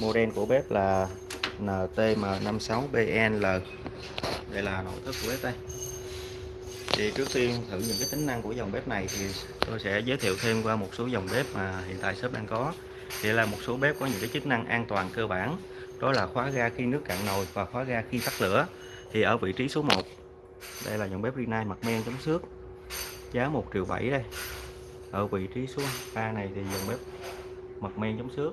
model của bếp là NTM56BNL đây là nội thất của bếp đây. Thì trước tiên thử những cái tính năng của dòng bếp này thì tôi sẽ giới thiệu thêm qua một số dòng bếp mà hiện tại shop đang có. Thì là một số bếp có những cái chức năng an toàn cơ bản, đó là khóa ga khi nước cạn nồi và khóa ga khi tắt lửa. Thì ở vị trí số 1 đây là dòng bếp Rinnai mặt men chống xước, giá 1 triệu 7 đây. Ở vị trí số 3 này thì dòng bếp mặt men chống xước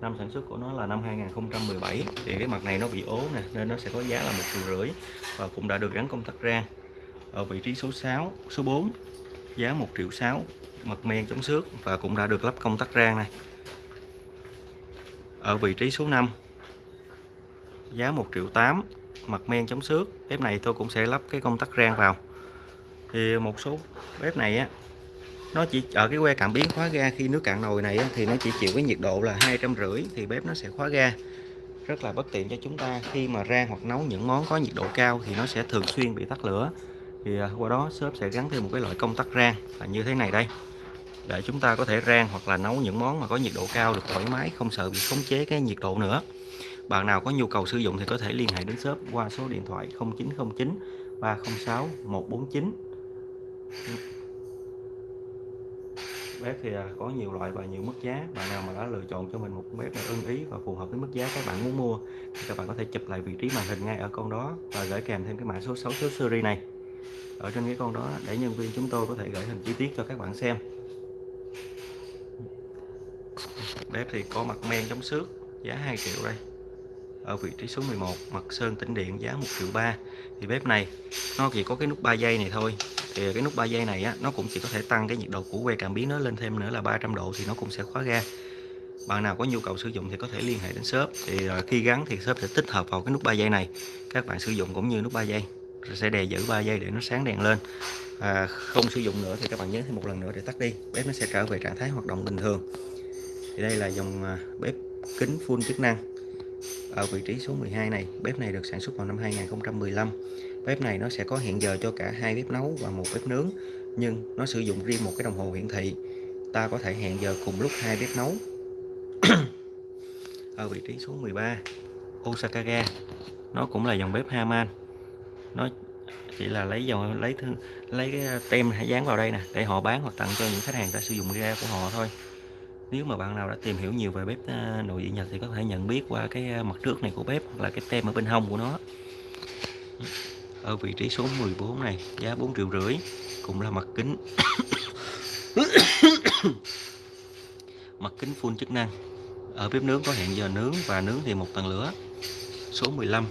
năm sản xuất của nó là năm 2017 thì cái mặt này nó bị ố nè, nên nó sẽ có giá là một triệu rưỡi và cũng đã được gắn công tắc rang ở vị trí số 6 số 4 giá 1 triệu 6 mặt men chống xước và cũng đã được lắp công tắc rang này. Ở vị trí số 5 giá 1 triệu 8 mặt men chống xước. Bếp này tôi cũng sẽ lắp cái công tắc rang vào. Thì một số bếp này á nó chỉ ở cái que cảm biến khóa ga khi nước cạn nồi này thì nó chỉ chịu cái nhiệt độ là hai trăm rưỡi thì bếp nó sẽ khóa ga. Rất là bất tiện cho chúng ta. Khi mà rang hoặc nấu những món có nhiệt độ cao thì nó sẽ thường xuyên bị tắt lửa. Thì ờ, qua đó shop sẽ gắn thêm một cái loại công tắc rang là như thế này đây. Để chúng ta có thể rang hoặc là nấu những món mà có nhiệt độ cao được thoải mái, không sợ bị khống chế cái nhiệt độ nữa. Bạn nào có nhu cầu sử dụng thì có thể liên hệ đến shop qua số điện thoại 0909 306 149 bếp thì à, có nhiều loại và nhiều mức giá. Bạn nào mà đã lựa chọn cho mình một bếp này ưng ý và phù hợp với mức giá các bạn muốn mua, thì các bạn có thể chụp lại vị trí màn hình ngay ở con đó và gửi kèm thêm cái mã số 6 số series này. Ở trên cái con đó, để nhân viên chúng tôi có thể gửi hình chi tiết cho các bạn xem. Bếp thì có mặt men chống xước, giá 2 triệu đây. Ở vị trí số 11 mặt sơn tĩnh điện, giá 1 triệu 3 thì bếp này, nó chỉ có cái nút 3 giây này thôi thì cái nút 3 giây này á, nó cũng chỉ có thể tăng cái nhiệt độ của que cảm biến nó lên thêm nữa là 300 độ thì nó cũng sẽ khóa ga. Bạn nào có nhu cầu sử dụng thì có thể liên hệ đến shop. Thì ờ, khi gắn thì shop sẽ tích hợp vào cái nút 3 giây này. Các bạn sử dụng cũng như nút 3 giây. Sẽ đè giữ 3 giây để nó sáng đèn lên. À, không sử dụng nữa thì các bạn nhớ thêm một lần nữa để tắt đi. Bếp nó sẽ trở về trạng thái hoạt động bình thường. Thì đây là dòng à, bếp kính full chức năng. Ở vị trí số 12 này bếp này được sản xuất vào năm 2015 bếp này nó sẽ có hẹn giờ cho cả hai bếp nấu và một bếp nướng, nhưng nó sử dụng riêng một cái đồng hồ hiển thị. Ta có thể hẹn giờ cùng lúc hai bếp nấu. Ở vị trí số 13 Osaka ga nó cũng là dòng bếp Haman. Nó chỉ là lấy dòng, lấy lấy cái tem hãy dán vào đây nè, để họ bán hoặc tặng cho những khách hàng đã sử dụng ga của họ thôi. Nếu mà bạn nào đã tìm hiểu nhiều về bếp ờ, nội địa Nhật thì có thể nhận biết qua cái ờ, mặt trước này của bếp hoặc là cái tem ở bên hông của nó ở vị trí số 14 này, giá 4 triệu rưỡi, cũng là mặt kính. Mặt kính full chức năng. Ở bếp nướng có hẹn giờ nướng và nướng thì một tầng lửa. Số 15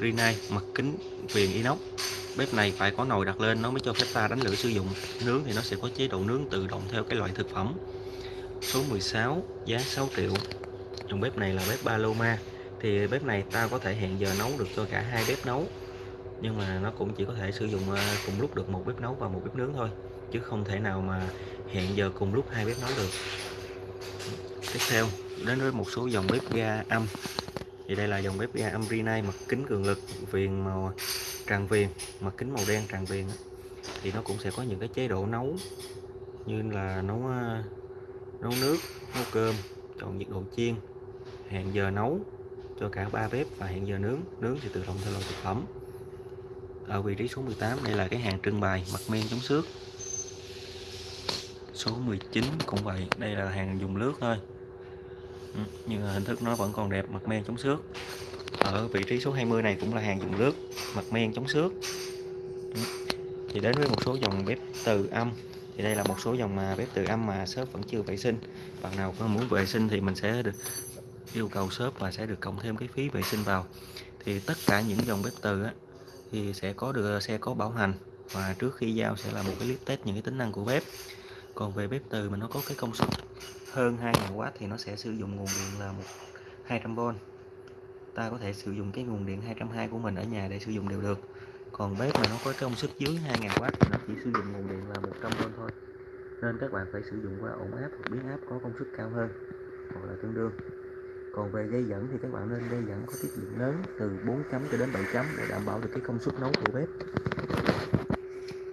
Rinnai mặt kính viền inox. Bếp này phải có nồi đặt lên, nó mới cho phép ta đánh lửa sử dụng. Nướng thì nó sẽ có chế độ nướng tự động theo cái loại thực phẩm. Số 16 giá 6 triệu. Dòng bếp này là bếp Paloma. Thì bếp này ta có thể hẹn giờ nấu được cho cả hai bếp nấu nhưng mà nó cũng chỉ có thể sử dụng ờ, cùng lúc được một bếp nấu và một bếp nướng thôi, chứ không thể nào mà hẹn giờ cùng lúc hai bếp nấu được. Tiếp theo, đến với một số dòng bếp ga âm. Thì đây là dòng bếp ga âm Rinnai mặt kính cường lực, viền màu tràn viền mặt kính màu đen tràn viền thì nó cũng sẽ có những cái chế độ nấu như là nấu ờ, nấu nước, nấu cơm, chọn nhiệt độ chiên, hẹn giờ nấu cho cả ba bếp và hẹn giờ nướng. Nướng thì tự động theo loại thực phẩm ở vị trí số 18 đây là cái hàng trưng bày mặt men chống xước. Số 19 cũng vậy đây là hàng dùng lướt thôi. Ừ, nhưng hình thức nó vẫn còn đẹp mặt men chống xước. Ở vị trí số 20 này cũng là hàng dùng lướt mặt men chống xước. Ừ, thì đến với một số dòng bếp từ âm. Thì đây là một số dòng mà bếp từ âm mà shop vẫn chưa vệ sinh. Bạn nào có muốn vệ sinh thì mình sẽ được yêu cầu shop và sẽ được cộng thêm cái phí vệ sinh vào. Thì tất cả những dòng bếp từ á, thì sẽ có được xe có bảo hành. Và trước khi giao sẽ là một cái clip test những cái tính năng của bếp. Còn về bếp từ mà nó có cái công suất hơn 2000W thì nó sẽ sử dụng nguồn điện là một 200V ta có thể sử dụng cái nguồn điện 220 của mình ở nhà để sử dụng đều được. Còn bếp mà nó có công suất dưới 2000W thì nó chỉ sử dụng nguồn điện là 100V thôi. Nên các bạn phải sử dụng qua ổn áp hoặc biến áp có công suất cao hơn, hoặc là tương đương còn về dây dẫn thì các bạn nên dây dẫn có tiết diện lớn từ 4 chấm cho đến 7 chấm để đảm bảo được cái công suất nấu của bếp.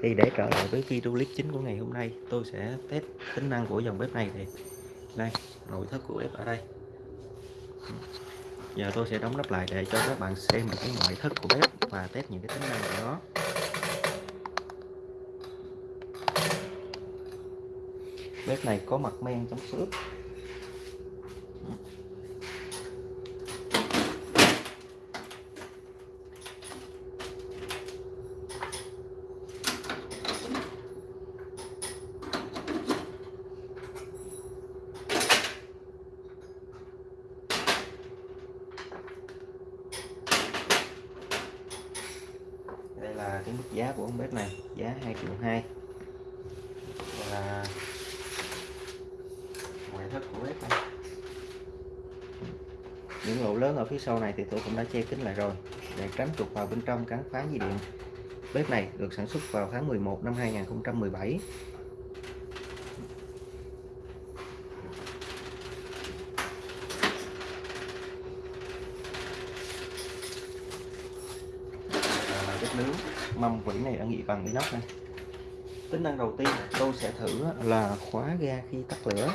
Thì để trở lại với video clip chính của ngày hôm nay, tôi sẽ test tính năng của dòng bếp này thì đây, nội thất của bếp ở đây. Giờ tôi sẽ đóng nắp lại để cho các bạn xem được cái ngoại thất của bếp và test những cái tính năng của nó. Bếp này có mặt men chống xước đây là cái mức giá của con bếp này giá 2 triệu 2 đây là ngoại thất của bếp này. Những lỗ lớn ở phía sau này thì tôi cũng đã che kín lại rồi để tránh chuột vào bên trong cắn phá dây điện. Bếp này được sản xuất vào tháng 11 năm 2017 là bếp nướng mâm quỷ này đã nghị bằng inox này. Tính năng đầu tiên tôi sẽ thử là khóa ga khi tắt lửa.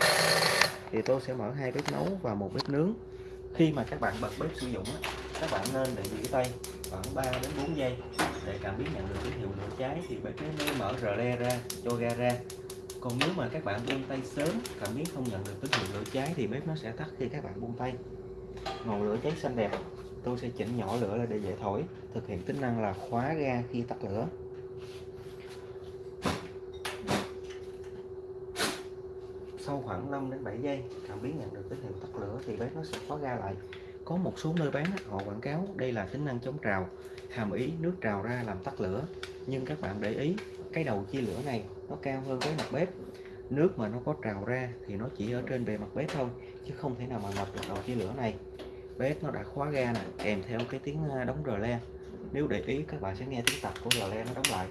Thì tôi sẽ mở hai bếp nấu và một bếp nướng. Khi mà các bạn bật bếp sử dụng các bạn nên để giữ tay khoảng 3 đến 4 giây để cảm biến nhận được tín hiệu lửa cháy thì bếp mới mở rờ le ra, cho ga ra. Còn nếu mà các bạn buông tay sớm, cảm biến không nhận được tín hiệu lửa cháy thì bếp nó sẽ tắt khi các bạn buông tay. Ngọn lửa cháy xanh đẹp tôi sẽ chỉnh nhỏ lửa lại để dễ thổi, thực hiện tính năng là khóa ga khi tắt lửa. Sau khoảng 5 đến 7 giây, cảm biến nhận được tín hiệu tắt lửa thì bếp nó sẽ khóa ga lại. Có một số nơi bán họ quảng cáo đây là tính năng chống trào, hàm ý nước trào ra làm tắt lửa. Nhưng các bạn để ý, cái đầu chia lửa này nó cao hơn cái mặt bếp. Nước mà nó có trào ra thì nó chỉ ở trên bề mặt bếp thôi, chứ không thể nào mà ngập được đầu chia lửa này bếp nó đã khóa ga nè, kèm theo cái tiếng đóng rờ le. Nếu để ý, các bạn sẽ nghe tiếng tập của rờ le nó đóng lại.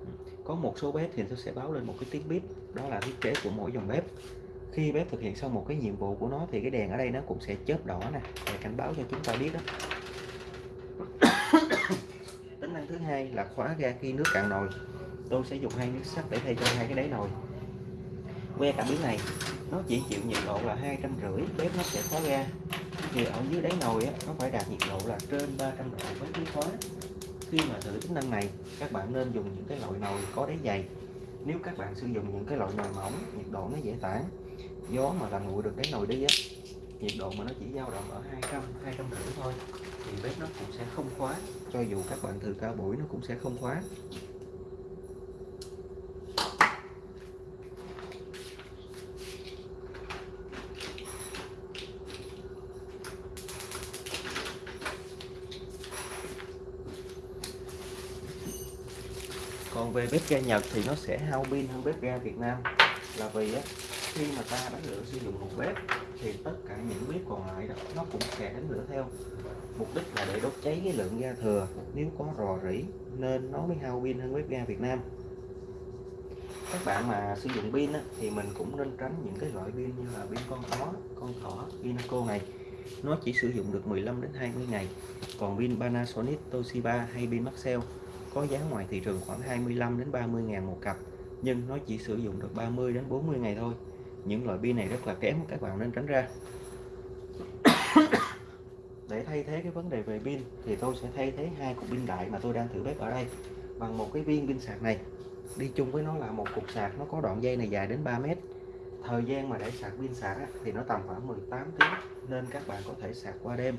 Ừ, có một số bếp thì nó sẽ báo lên một cái tiếng bếp đó là thiết kế của mỗi dòng bếp. Khi bếp thực hiện xong một cái nhiệm vụ của nó thì cái đèn ở đây nó cũng sẽ chớp đỏ nè, để cảnh báo cho chúng ta biết đó. Tính năng thứ hai là khóa ga khi nước cạn nồi. Tôi sẽ dùng hai miếng sắt để thay cho hai cái đáy nồi. Que cảm biến này nó chỉ chịu nhiệt độ là hai trăm rưỡi bếp nó sẽ khóa ra thì ở dưới đáy nồi á, nó phải đạt nhiệt độ là trên 300 độ với khí khóa khi mà thử tính năng này các bạn nên dùng những cái loại nồi có đáy dày. Nếu các bạn sử dụng những cái loại nồi mỏng nhiệt độ nó dễ tản. Gió mà làm nguội được đáy nồi đi á nhiệt độ mà nó chỉ dao động ở 200 200 rưỡi thôi thì bếp nó cũng sẽ không khóa. Cho dù các bạn thử cao buổi nó cũng sẽ không khóa. Còn về bếp ga Nhật thì nó sẽ hao pin hơn bếp ga Việt Nam. Là vì á, khi mà ta đánh lửa sử dụng một bếp thì tất cả những bếp còn lại đó nó cũng sẽ đánh lửa theo. Mục đích là để đốt cháy cái lượng ga thừa. Nếu có rò rỉ nên nó mới hao pin hơn bếp ga Việt Nam. Các bạn mà sử dụng pin á, thì mình cũng nên tránh những cái loại pin như là pin con thỏ con thỏ Pinaco này. Nó chỉ sử dụng được 15 đến 20 ngày. Còn pin Panasonic Toshiba hay pin Maxell có giá ngoài thị trường khoảng 25 đến 30 ngàn một cặp, nhưng nó chỉ sử dụng được 30 đến 40 ngày thôi. Những loại pin này rất là kém các bạn nên tránh ra. Để thay thế cái vấn đề về pin thì tôi sẽ thay thế hai cục pin đại mà tôi đang thử bếp ở đây bằng một cái viên pin sạc này. Đi chung với nó là một cục sạc, nó có đoạn dây này dài đến 3 mét. Thời gian mà để sạc pin sạc thì nó tầm khoảng 18 tiếng nên các bạn có thể sạc qua đêm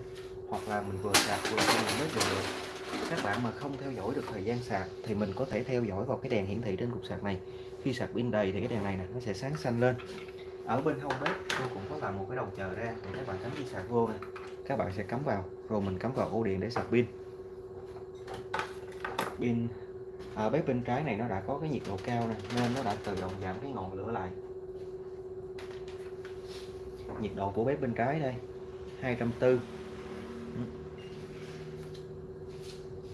hoặc là mình vừa sạc vừa xem bếp được được các bạn mà không theo dõi được thời gian sạc thì mình có thể theo dõi vào cái đèn hiển thị trên cục sạc này. Khi sạc pin đầy thì cái đèn này nè nó sẽ sáng xanh lên. Ở bên hông bếp tôi cũng có làm một cái đầu chờ ra để các bạn cắm dây sạc vô nè. Các bạn sẽ cắm vào rồi mình cắm vào ổ điện để sạc pin. Pin à, bếp bên trái này nó đã có cái nhiệt độ cao nè nên nó đã tự động giảm cái ngọn lửa lại. Nhiệt độ của bếp bên trái đây 240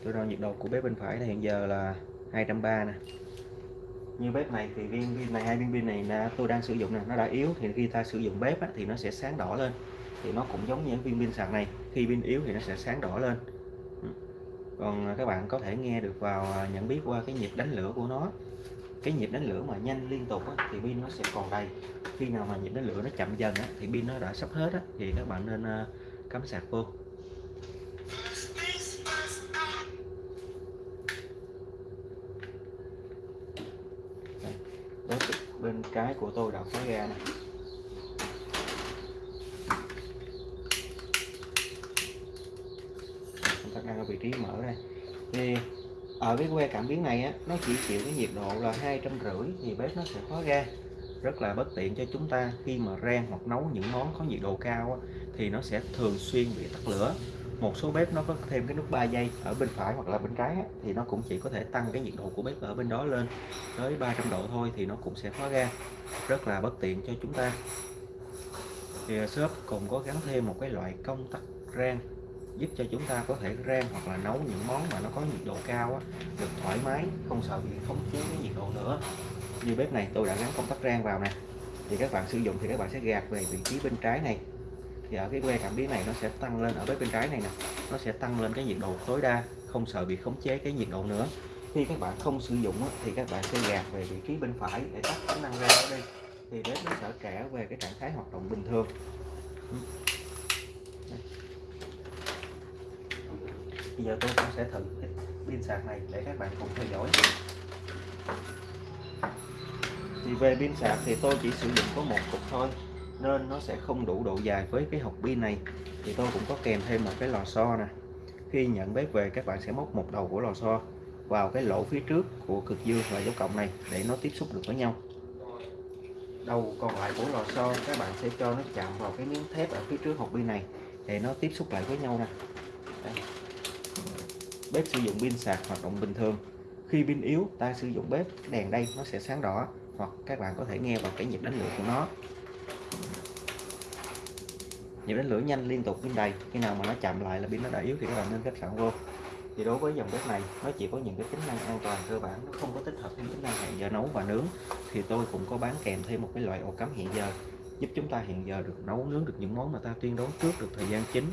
tôi đo nhiệt độ của bếp bên phải này hiện giờ là 230 nè. Như bếp này thì viên pin này hai viên pin này là tôi đang sử dụng nè nó đã yếu thì khi ta sử dụng bếp á, thì nó sẽ sáng đỏ lên. Thì nó cũng giống như viên pin sạc này khi pin yếu thì nó sẽ sáng đỏ lên. Ừ. Còn à, các bạn có thể nghe được vào à, nhận biết qua cái nhịp đánh lửa của nó. Cái nhịp đánh lửa mà nhanh liên tục á, thì pin nó sẽ còn đầy. Khi nào mà nhịp đánh lửa nó chậm dần á, thì pin nó đã sắp hết á, thì các bạn nên à, cắm sạc vô Đây, bếp cái của tôi đã khóa ga này chúng ta đang ở vị trí mở đây. Thì ở cái que cảm biến này á nó chỉ chịu cái nhiệt độ là hai trăm rưỡi thì bếp nó sẽ khóa ga rất là bất tiện cho chúng ta khi mà rang hoặc nấu những món có nhiệt độ cao á, thì nó sẽ thường xuyên bị tắt lửa. Một số bếp nó có thêm cái nút 3 giây ở bên phải hoặc là bên trái á, thì nó cũng chỉ có thể tăng cái nhiệt độ của bếp ở bên đó lên tới 300 độ thôi thì nó cũng sẽ khóa ga rất là bất tiện cho chúng ta. Thì à, shop cũng có gắn thêm một cái loại công tắc rang giúp cho chúng ta có thể rang hoặc là nấu những món mà nó có nhiệt độ cao á, được thoải mái không sợ bị khống chế cái nhiệt độ nữa. Như bếp này tôi đã gắn công tắc rang vào nè thì các bạn sử dụng thì các bạn sẽ gạt về vị trí bên trái này. Thì ở cái que cảm biến này nó sẽ tăng lên ở bếp bên trái này nè nó sẽ tăng lên cái nhiệt độ tối đa không sợ bị khống chế cái nhiệt độ nữa. Khi các bạn không sử dụng thì các bạn sẽ gạt về vị trí bên phải để tắt tính năng ra ở đây. Thì bếp nó sẽ trả về cái trạng thái hoạt động bình thường. Bây giờ tôi cũng sẽ thử pin sạc này để các bạn cùng theo dõi. Thì về pin sạc thì tôi chỉ sử dụng có một cục thôi, nên nó sẽ không đủ độ dài với cái hộp pin này. Thì tôi cũng có kèm thêm một cái lò xo nè khi nhận bếp về, các bạn sẽ móc một đầu của lò xo vào cái lỗ phía trước của cực dương và dấu cộng này để nó tiếp xúc được với nhau. Đầu còn lại của lò xo, các bạn sẽ cho nó chạm vào cái miếng thép ở phía trước hộp pin này để nó tiếp xúc lại với nhau nè. Bếp sử dụng pin sạc hoạt động bình thường. Khi pin yếu, ta sử dụng bếp cái đèn đây nó sẽ sáng đỏ hoặc các bạn có thể nghe vào cái nhịp đánh lửa của nó nhịp đánh lửa nhanh liên tục bên đầy khi nào mà nó chậm lại là pin nó đã yếu thì các bạn nên kết sẵn vô. Thì đối với dòng bếp này, nó chỉ có những cái tính năng an toàn cơ bản, nó không có tích hợp thêm tính năng hẹn giờ nấu và nướng. Thì tôi cũng có bán kèm thêm một cái loại ổ cắm hẹn giờ, giúp chúng ta hẹn giờ được nấu, nướng được những món mà ta tuyên đoán trước được thời gian chính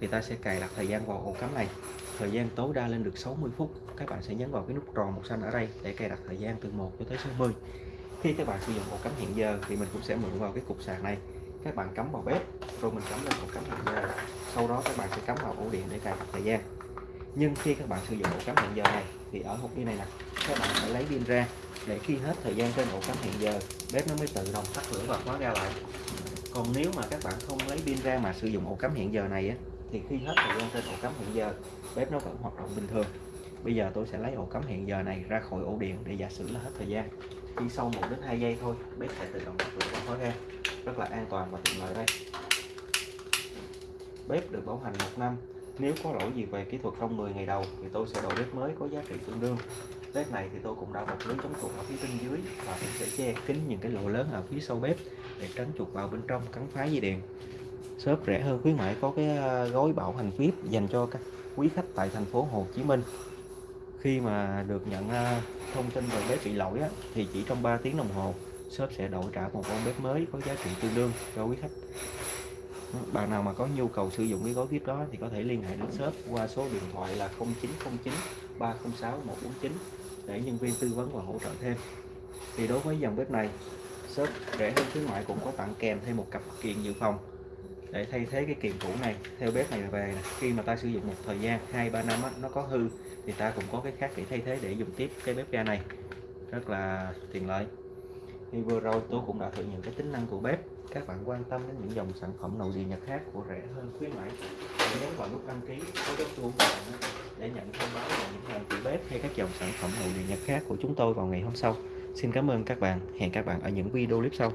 thì ta sẽ cài đặt thời gian vào ổ cắm này. Thời gian tối đa lên được 60 phút. Các bạn sẽ nhấn vào cái nút tròn màu xanh ở đây để cài đặt thời gian từ 1 cho tới 60 khi các bạn sử dụng ổ cắm hẹn giờ thì mình cũng sẽ mượn vào cái cục sạc này các bạn cắm vào bếp, rồi mình cắm lên ổ cắm hẹn giờ sau đó các bạn sẽ cắm vào ổ điện để cài đặt thời gian. Nhưng khi các bạn sử dụng ổ cắm hẹn giờ này, thì ở hộp pin này nè, các bạn phải lấy pin ra để khi hết thời gian trên ổ cắm hẹn giờ, bếp nó mới tự động tắt lửa và khóa ra lại. Còn nếu mà các bạn không lấy pin ra mà sử dụng ổ cắm hẹn giờ này á, thì khi hết thời gian trên ổ cắm hẹn giờ, bếp nó vẫn hoạt động bình thường. Bây giờ tôi sẽ lấy ổ cắm hẹn giờ này ra khỏi ổ điện để giả sử là hết thời gian. Chỉ sau 1 đến 2 giây thôi, bếp sẽ tự động tắt lửa và khóa ra rất là an toàn và tiện lợi đây. Bếp được bảo hành một năm. Nếu có lỗi gì về kỹ thuật trong 10 ngày đầu thì tôi sẽ đổi bếp mới có giá trị tương đương. Bếp này thì tôi cũng đã bọc lưới chống chuột ở phía bên dưới và cũng sẽ che kín những cái lỗ lớn ở phía sau bếp để tránh chuột vào bên trong, cắn phá dây điện. Shop rẻ hơn khuyến mãi có cái à, gói bảo hành VIP dành cho các quý khách tại thành phố Hồ Chí Minh. Khi mà được nhận à, thông tin về bếp bị lỗi thì chỉ trong 3 tiếng đồng hồ shop sẽ đổi trả một con bếp mới có giá trị tương đương cho quý khách. Bạn nào mà có nhu cầu sử dụng cái gói VIP đó thì có thể liên hệ đến shop qua số điện thoại là 0909 306 149 để nhân viên tư vấn và hỗ trợ thêm. Thì đối với dòng bếp này shop rẻ hơn khuyến mại cũng có tặng kèm thêm một cặp kiện dự phòng. Để thay thế cái kiện cũ này theo bếp này về này. khi mà ta sử dụng một thời gian hai ba năm á, nó có hư thì ta cũng có cái khác để thay thế để dùng tiếp cái bếp ga này. Rất là tiện lợi thì vừa rồi tôi cũng đã thử những cái tính năng của bếp. Các bạn quan tâm đến những dòng sản phẩm nội địa nhật khác của rẻ hơn khuyến mãi, hãy nhấn vào nút đăng ký, có dấu chuông để nhận thông báo về những hàng của bếp hay các dòng sản phẩm nội địa nhật khác của chúng tôi vào ngày hôm sau. Xin cảm ơn các bạn. Hẹn các bạn ở những video clip sau.